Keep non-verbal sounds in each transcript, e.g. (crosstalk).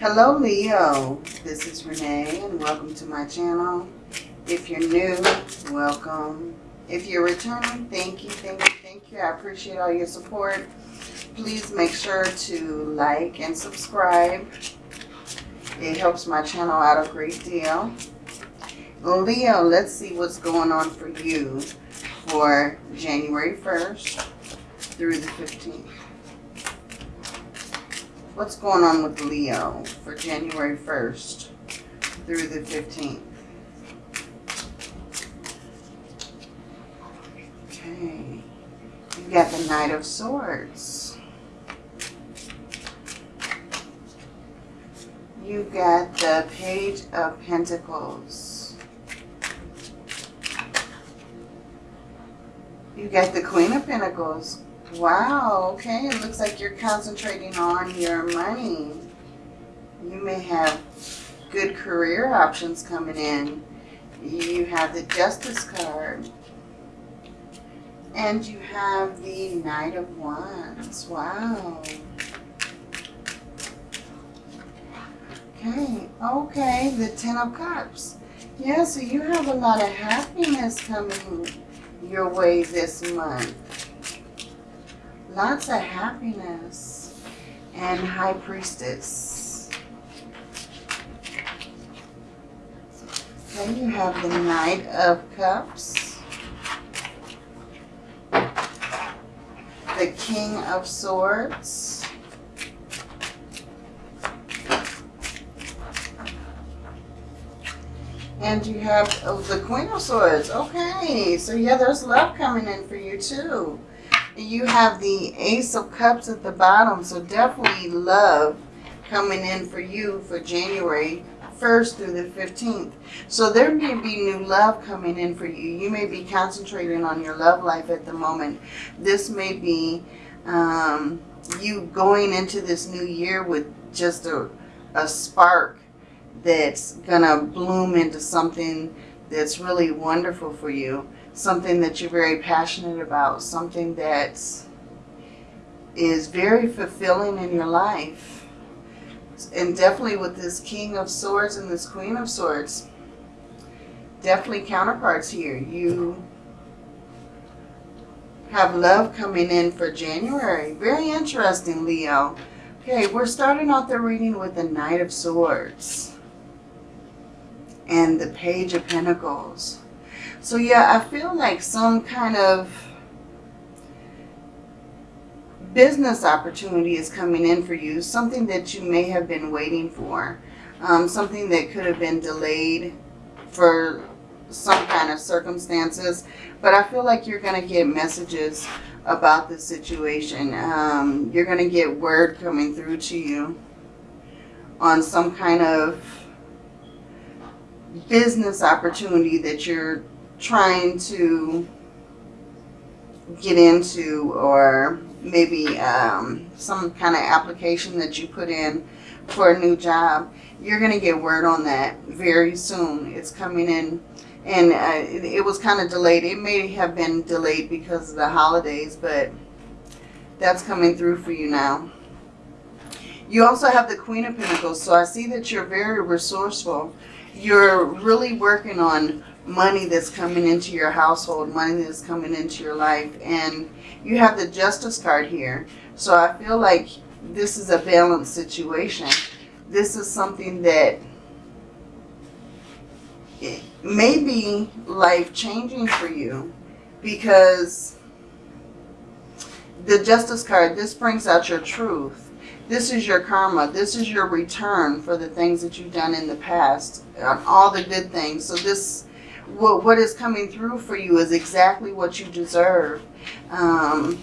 Hello Leo, this is Renee and welcome to my channel. If you're new, welcome. If you're returning, thank you, thank you, thank you. I appreciate all your support. Please make sure to like and subscribe. It helps my channel out a great deal. Leo, let's see what's going on for you for January 1st through the 15th. What's going on with Leo for January 1st through the 15th? Okay. You got the Knight of Swords. You got the Page of Pentacles. You got the Queen of Pentacles. Wow, okay. It looks like you're concentrating on your money. You may have good career options coming in. You have the Justice card. And you have the Knight of Wands. Wow. Okay, okay, the Ten of Cups. Yeah, so you have a lot of happiness coming your way this month. Lots of happiness. And High Priestess. Then you have the Knight of Cups. The King of Swords. And you have oh, the Queen of Swords. Okay, so yeah, there's love coming in for you too. You have the Ace of Cups at the bottom, so definitely love coming in for you for January 1st through the 15th. So there may be new love coming in for you. You may be concentrating on your love life at the moment. This may be um, you going into this new year with just a, a spark that's going to bloom into something that's really wonderful for you something that you're very passionate about, something that is very fulfilling in your life. And definitely with this King of Swords and this Queen of Swords, definitely counterparts here. You have love coming in for January. Very interesting, Leo. Okay, we're starting out the reading with the Knight of Swords and the Page of Pentacles. So yeah, I feel like some kind of business opportunity is coming in for you. Something that you may have been waiting for. Um, something that could have been delayed for some kind of circumstances. But I feel like you're going to get messages about the situation. Um, you're going to get word coming through to you on some kind of business opportunity that you're trying to get into or maybe um, some kind of application that you put in for a new job, you're going to get word on that very soon. It's coming in and uh, it, it was kind of delayed. It may have been delayed because of the holidays, but that's coming through for you now. You also have the Queen of Pentacles, so I see that you're very resourceful. You're really working on money that's coming into your household, money that's coming into your life. And you have the Justice card here. So I feel like this is a balanced situation. This is something that may be life-changing for you because the Justice card, this brings out your truth. This is your karma. This is your return for the things that you've done in the past, um, all the good things. So this what, what is coming through for you is exactly what you deserve. Um,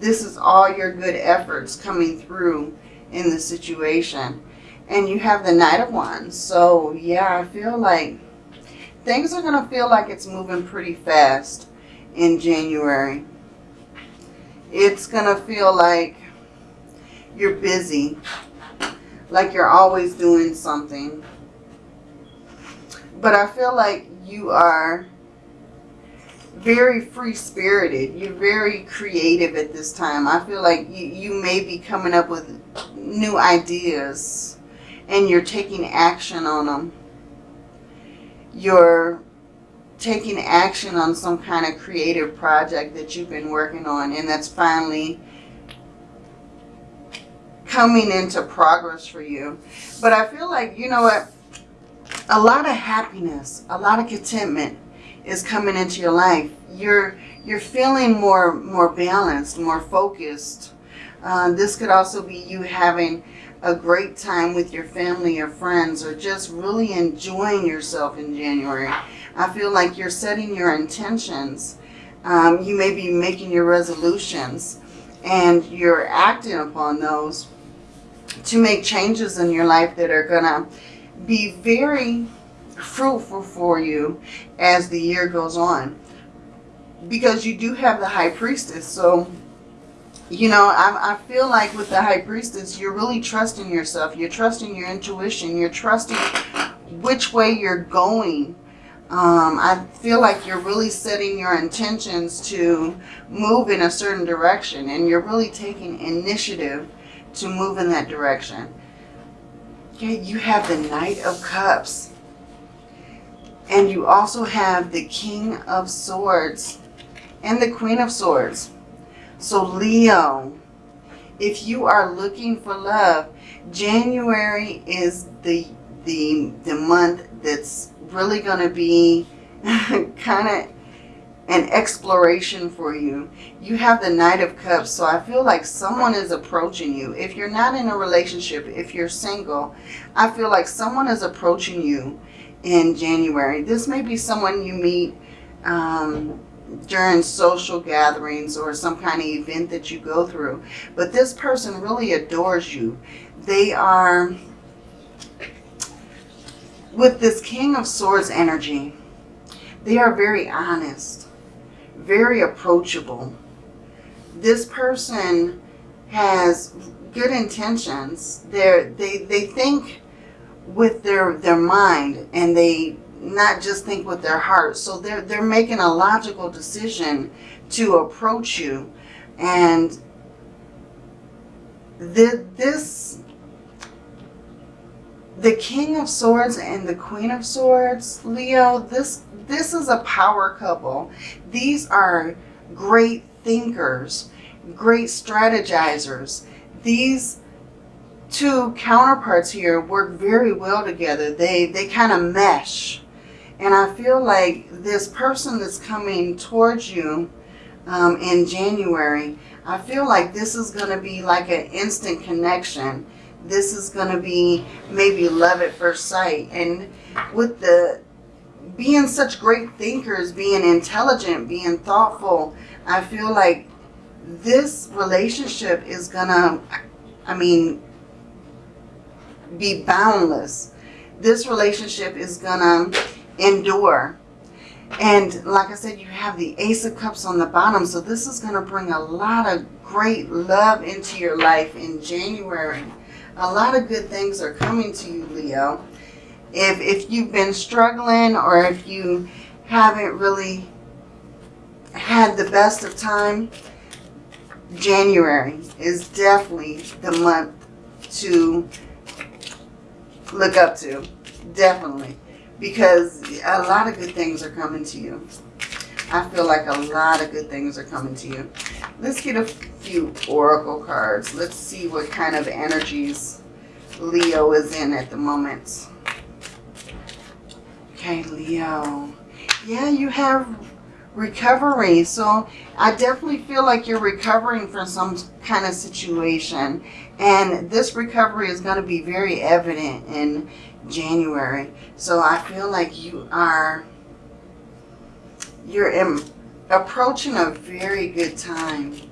this is all your good efforts coming through in the situation. And you have the Knight of Wands. So, yeah, I feel like things are going to feel like it's moving pretty fast in January. It's going to feel like you're busy, like you're always doing something but I feel like you are very free spirited. You're very creative at this time. I feel like you, you may be coming up with new ideas and you're taking action on them. You're taking action on some kind of creative project that you've been working on and that's finally coming into progress for you. But I feel like, you know what, a lot of happiness, a lot of contentment is coming into your life. You're you're feeling more more balanced, more focused. Uh, this could also be you having a great time with your family or friends or just really enjoying yourself in January. I feel like you're setting your intentions. Um, you may be making your resolutions and you're acting upon those to make changes in your life that are going to be very fruitful for you as the year goes on. Because you do have the high priestess. So, you know, I, I feel like with the high priestess, you're really trusting yourself. You're trusting your intuition. You're trusting which way you're going. Um, I feel like you're really setting your intentions to move in a certain direction. And you're really taking initiative to move in that direction. Okay, you have the Knight of Cups. And you also have the King of Swords and the Queen of Swords. So Leo, if you are looking for love, January is the the the month that's really going to be (laughs) kind of an exploration for you. You have the Knight of Cups, so I feel like someone is approaching you. If you're not in a relationship, if you're single, I feel like someone is approaching you in January. This may be someone you meet um, during social gatherings or some kind of event that you go through. But this person really adores you. They are, with this King of Swords energy, they are very honest very approachable. This person has good intentions. They're, they they think with their their mind and they not just think with their heart. So they're they're making a logical decision to approach you, and the, this the King of Swords and the Queen of Swords, Leo, this this is a power couple. These are great thinkers, great strategizers. These two counterparts here work very well together. They, they kind of mesh. And I feel like this person that's coming towards you um, in January, I feel like this is going to be like an instant connection. This is going to be maybe love at first sight. And with the being such great thinkers, being intelligent, being thoughtful, I feel like this relationship is gonna, I mean, be boundless. This relationship is gonna endure. And like I said, you have the Ace of Cups on the bottom. So this is going to bring a lot of great love into your life in January. A lot of good things are coming to you, Leo if, if you've been struggling or if you haven't really had the best of time, January is definitely the month to look up to. Definitely. Because a lot of good things are coming to you. I feel like a lot of good things are coming to you. Let's get a few oracle cards. Let's see what kind of energies Leo is in at the moment. Okay, Leo. Yeah, you have recovery. So I definitely feel like you're recovering from some kind of situation. And this recovery is going to be very evident in January. So I feel like you are, you're in, approaching a very good time.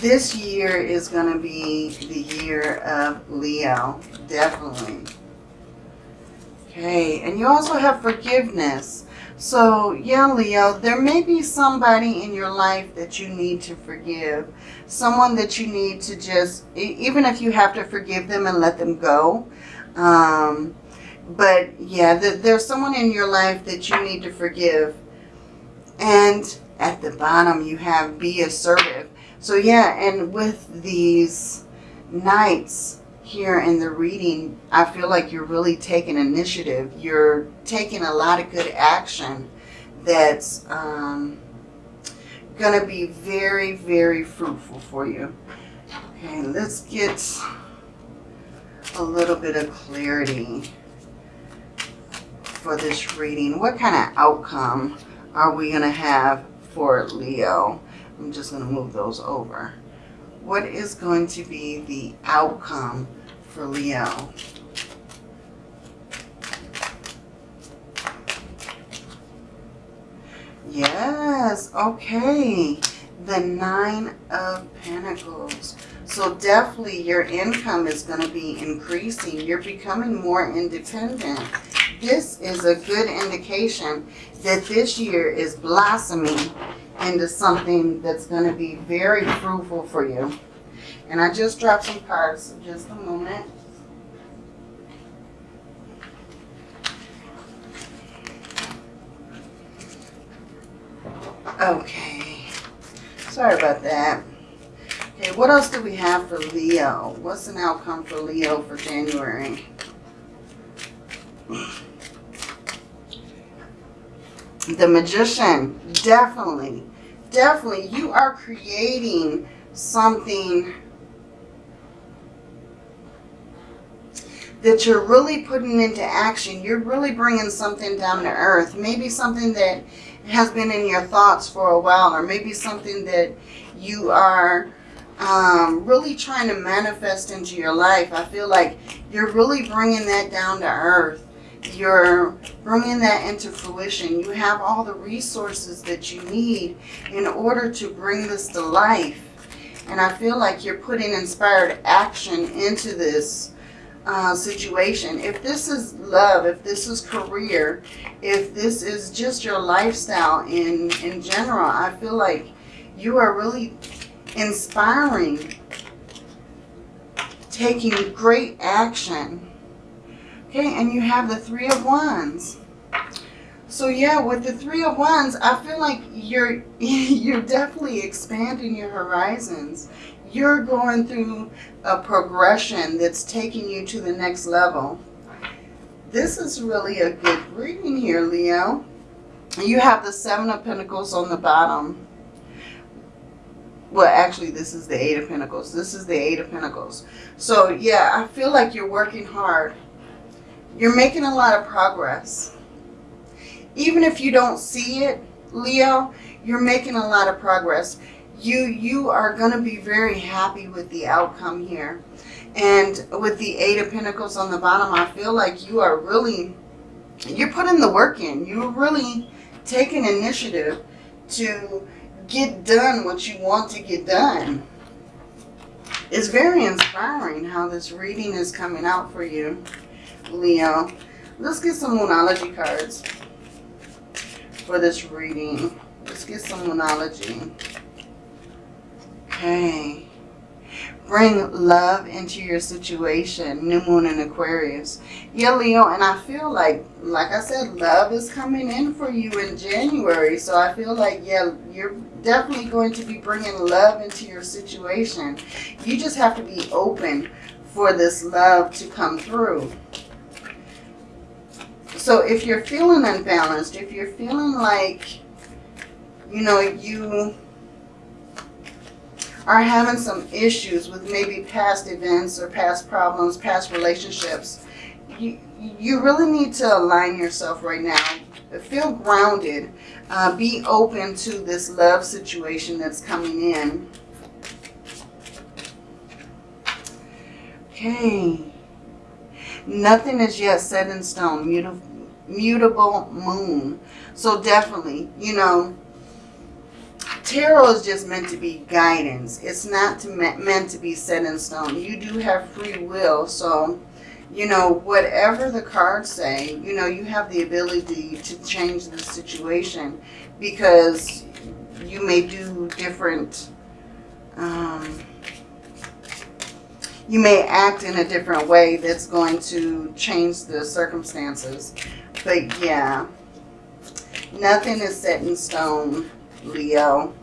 This year is going to be the year of Leo, definitely. Okay, and you also have forgiveness. So, yeah, Leo, there may be somebody in your life that you need to forgive. Someone that you need to just, even if you have to forgive them and let them go. Um, but, yeah, there's someone in your life that you need to forgive. And at the bottom, you have be assertive. So yeah, and with these Knights here in the reading, I feel like you're really taking initiative. You're taking a lot of good action that's um, going to be very, very fruitful for you. Okay, let's get a little bit of clarity for this reading. What kind of outcome are we going to have for Leo? I'm just going to move those over. What is going to be the outcome for Leo? Yes, okay. The Nine of Pentacles. So definitely your income is going to be increasing. You're becoming more independent. This is a good indication that this year is blossoming into something that's going to be very fruitful for you. And I just dropped some cards, just a moment. Okay. Sorry about that. Okay, what else do we have for Leo? What's an outcome for Leo for January? The Magician, definitely, definitely. You are creating something that you're really putting into action. You're really bringing something down to earth. Maybe something that has been in your thoughts for a while or maybe something that you are um, really trying to manifest into your life. I feel like you're really bringing that down to earth. You're bringing that into fruition. You have all the resources that you need in order to bring this to life. And I feel like you're putting inspired action into this uh, situation. If this is love, if this is career, if this is just your lifestyle in, in general, I feel like you are really inspiring, taking great action. Okay, and you have the Three of Wands. So yeah, with the Three of Wands, I feel like you're (laughs) you're definitely expanding your horizons. You're going through a progression that's taking you to the next level. This is really a good reading here, Leo. You have the Seven of Pentacles on the bottom. Well, actually, this is the Eight of Pentacles. This is the Eight of Pentacles. So, yeah, I feel like you're working hard. You're making a lot of progress. Even if you don't see it, Leo, you're making a lot of progress you you are going to be very happy with the outcome here. And with the Eight of Pentacles on the bottom, I feel like you are really, you're putting the work in. You're really taking initiative to get done what you want to get done. It's very inspiring how this reading is coming out for you, Leo. Let's get some Moonology cards for this reading. Let's get some Moonology. Okay. Bring love into your situation. New Moon in Aquarius. Yeah, Leo, and I feel like, like I said, love is coming in for you in January. So I feel like, yeah, you're definitely going to be bringing love into your situation. You just have to be open for this love to come through. So if you're feeling unbalanced, if you're feeling like, you know, you are having some issues with maybe past events or past problems, past relationships, you, you really need to align yourself right now. Feel grounded. Uh, be open to this love situation that's coming in. Okay. Nothing is yet set in stone. Mutable, mutable moon. So definitely, you know, tarot is just meant to be guidance. It's not to, meant to be set in stone. You do have free will, so, you know, whatever the cards say, you know, you have the ability to change the situation because you may do different, um, you may act in a different way that's going to change the circumstances. But yeah, Nothing is set in stone, Leo.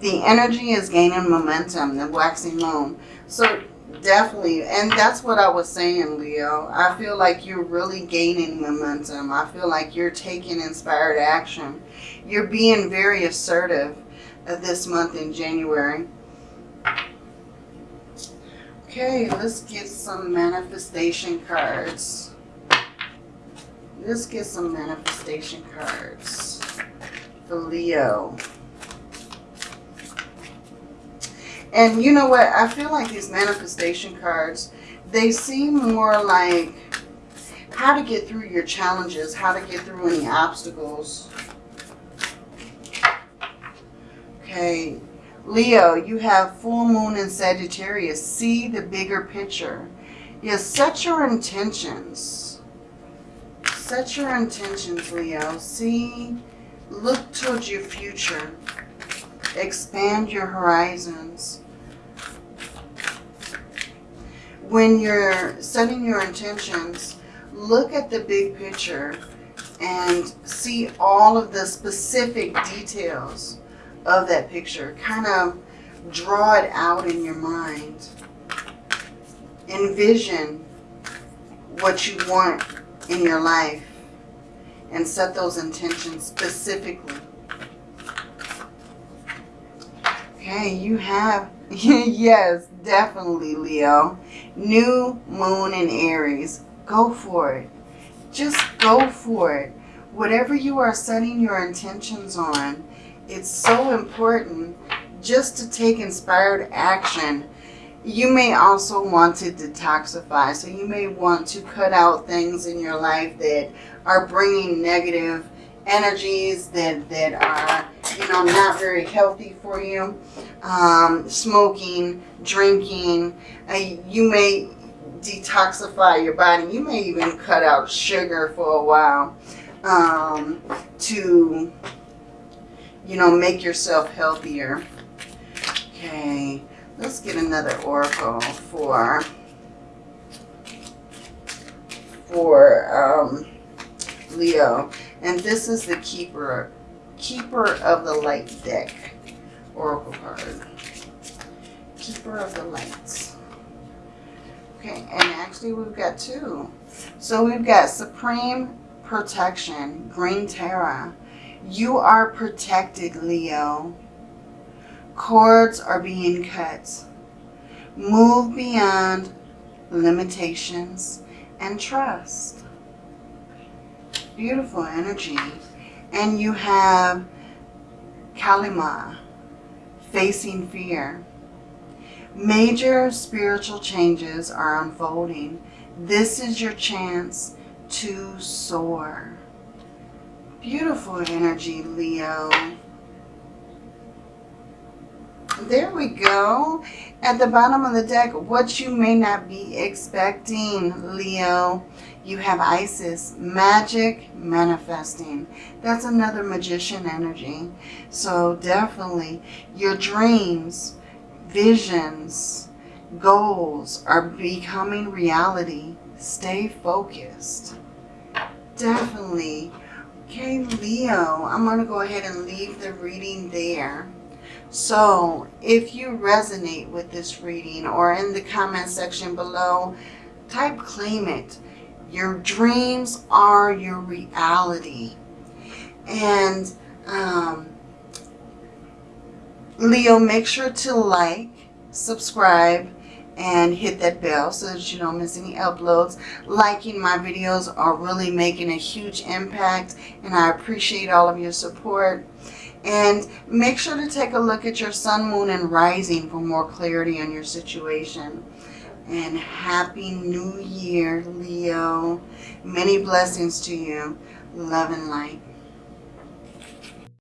The energy is gaining momentum, the waxing moon. So definitely, and that's what I was saying, Leo. I feel like you're really gaining momentum. I feel like you're taking inspired action. You're being very assertive this month in January. Okay, let's get some manifestation cards. Let's get some manifestation cards for Leo. And you know what? I feel like these manifestation cards, they seem more like how to get through your challenges, how to get through any obstacles. Okay, Leo, you have full moon in Sagittarius. See the bigger picture. Yes, set your intentions. Set your intentions, Leo. See, look towards your future. Expand your horizons. When you're setting your intentions, look at the big picture and see all of the specific details of that picture. Kind of draw it out in your mind. Envision what you want in your life and set those intentions specifically. Okay, you have, (laughs) yes, definitely, Leo. New moon in Aries. Go for it. Just go for it. Whatever you are setting your intentions on, it's so important just to take inspired action. You may also want to detoxify. So you may want to cut out things in your life that are bringing negative energies that, that are, you know, not very healthy for you. Um, smoking, drinking. Uh, you may detoxify your body. You may even cut out sugar for a while um, to you know, make yourself healthier. Okay, let's get another oracle for for um, Leo. And this is the Keeper, Keeper of the Light deck oracle card. Keeper of the Lights. Okay, and actually we've got two. So we've got Supreme Protection, Green Tara, you are protected, Leo. Cords are being cut. Move beyond limitations and trust. Beautiful energy. And you have Kali Ma, facing fear. Major spiritual changes are unfolding. This is your chance to soar. Beautiful energy, Leo. There we go. At the bottom of the deck, what you may not be expecting, Leo. You have Isis, magic manifesting. That's another magician energy. So definitely your dreams, visions, goals are becoming reality. Stay focused. Definitely Okay, Leo, I'm going to go ahead and leave the reading there. So, if you resonate with this reading or in the comment section below, type claim it. Your dreams are your reality. And um, Leo, make sure to like, subscribe, and hit that bell so that you don't miss any uploads. Liking my videos are really making a huge impact and I appreciate all of your support. And make sure to take a look at your sun, moon, and rising for more clarity on your situation. And Happy New Year, Leo. Many blessings to you. Love and light.